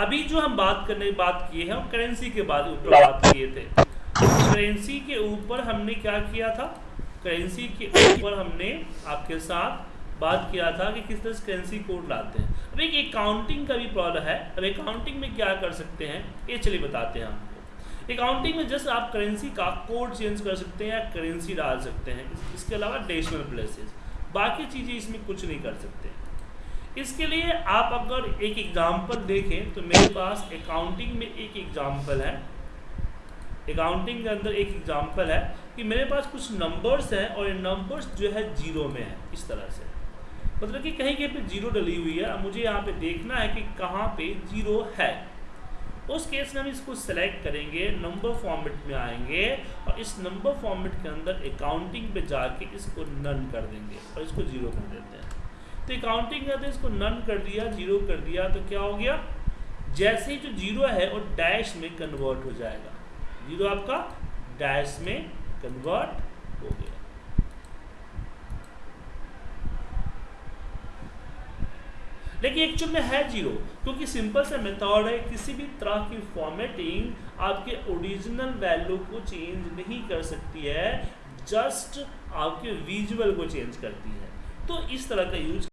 अभी जो हम बात करने बात किए हैं, हम करेंसी के बाद ऊपर बात किए थे। करेंसी के ऊपर हमने क्या किया था? करेंसी के ऊपर हमने आपके साथ बात किया था कि किस तरह से करेंसी कोड लाते हैं। अब एक अकाउंटिंग का भी प्रॉब्लम है। अब अकाउंटिंग में क्या कर सकते हैं? ये चलिए बताते हैं आपको। अकाउंटिंग में जस्ट आप करेंसी का कोड चेंज कर सकते हैं या करेंसी डाल सकते हैं। इसके अलावा डेसिमल प्लेसेस बाकी चीज़ें इसमें कुछ नहीं कर सकते। इसके लिए आप अगर एक एग्ज़ाम्पल देखें तो मेरे पास अकाउंटिंग में एक एग्ज़ाम्पल है। अकाउंटिंग के अंदर एक एग्ज़ाम्पल है कि मेरे पास कुछ नंबर्स हैं और ये नंबर्स जो है ज़ीरो में है, इस तरह से। मतलब कि कहीं कहीं पे ज़ीरो डली हुई है मुझे यहाँ पे देखना है कि कहाँ पे ज़ीरो है। उस केस में हम इसको सेलेक्ट करेंगे नंबर फॉर्मेट में आएँगे और इस नंबर फॉर्मेट के अंदर अकाउंटिंग पे जाके इसको नन कर देंगे और इसको ज़ीरो कर देते हैं। तो अकाउंटिंग करते इसको नन कर दिया ज़ीरो कर दिया तो क्या हो गया? जैसे ही जो ज़ीरो है वो डैश में कन्वर्ट हो जाएगा। ज़ीरो आपका डैश में कन्वर्ट हो गया। लेकिन एक्चुअल में है ज़ीरो क्योंकि सिंपल सा मेथड है, किसी भी तरह की फॉर्मेटिंग आपके ओरिजिनल वैल्यू को चेंज नहीं कर सकती है जस्ट आपके विजुअल को चेंज करती है। तो इस तरह का यूज़